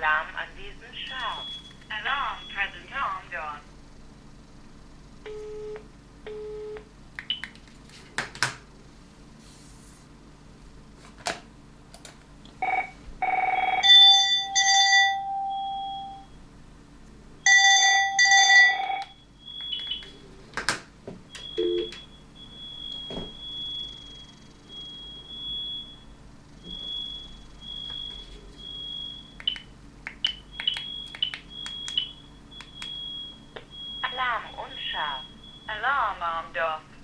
Alarm an diesem Schaf. Alarm. Alarm. Armed off.